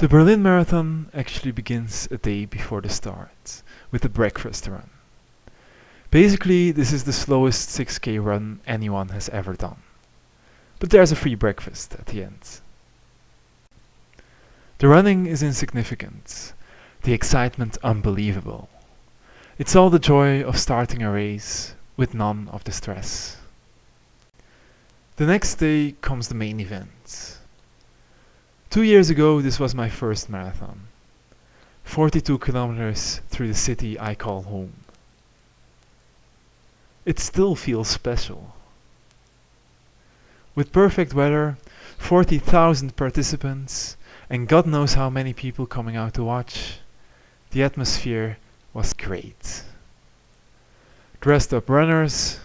The Berlin Marathon actually begins a day before the start, with the breakfast run. Basically, this is the slowest 6k run anyone has ever done. But there's a free breakfast at the end. The running is insignificant, the excitement unbelievable. It's all the joy of starting a race, with none of the stress. The next day comes the main event. Two years ago, this was my first marathon. 42 kilometers through the city I call home. It still feels special. With perfect weather, 40,000 participants, and God knows how many people coming out to watch, the atmosphere was great. Dressed up runners,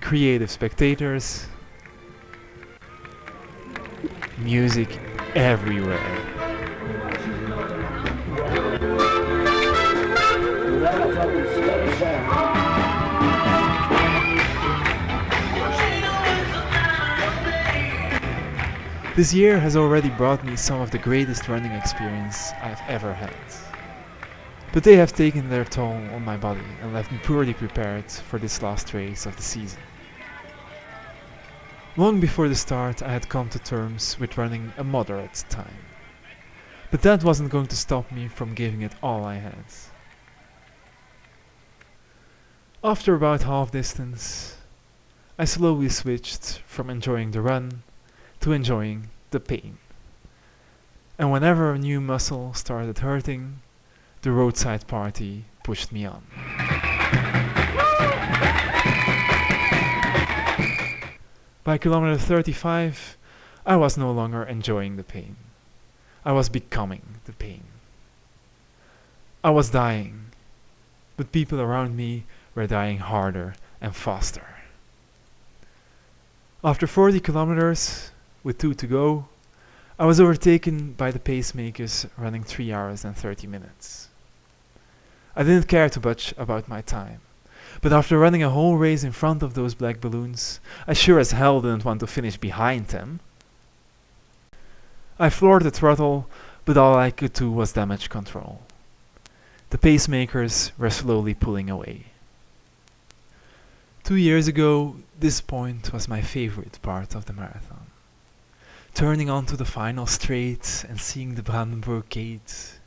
creative spectators, music everywhere. This year has already brought me some of the greatest running experience I've ever had. But they have taken their toll on my body and left me poorly prepared for this last race of the season. Long before the start I had come to terms with running a moderate time. But that wasn't going to stop me from giving it all I had. After about half distance, I slowly switched from enjoying the run to enjoying the pain. And whenever a new muscle started hurting, the roadside party pushed me on. By kilometer 35, I was no longer enjoying the pain. I was becoming the pain. I was dying, but people around me were dying harder and faster. After 40 kilometers, with two to go, I was overtaken by the pacemakers running 3 hours and 30 minutes. I didn't care too much about my time. But after running a whole race in front of those black balloons, I sure as hell didn't want to finish behind them. I floored the throttle, but all I could do was damage control. The pacemakers were slowly pulling away. Two years ago, this point was my favorite part of the marathon. Turning onto the final straight and seeing the Brandenburg Gate.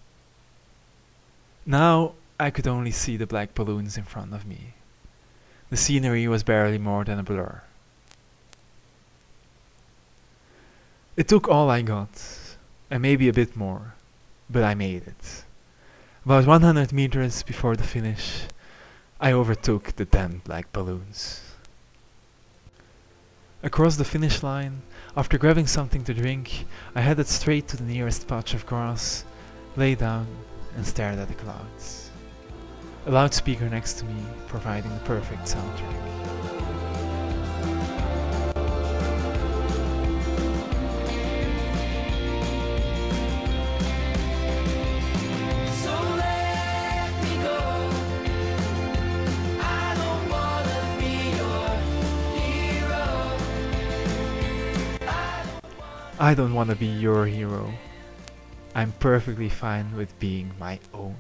Now I could only see the black balloons in front of me. The scenery was barely more than a blur. It took all I got, and maybe a bit more, but I made it. About 100 meters before the finish, I overtook the damn black balloons. Across the finish line, after grabbing something to drink, I headed straight to the nearest patch of grass, lay down and stared at the clouds a loudspeaker next to me providing the perfect soundtrack. I don't want to be your hero. I'm perfectly fine with being my own.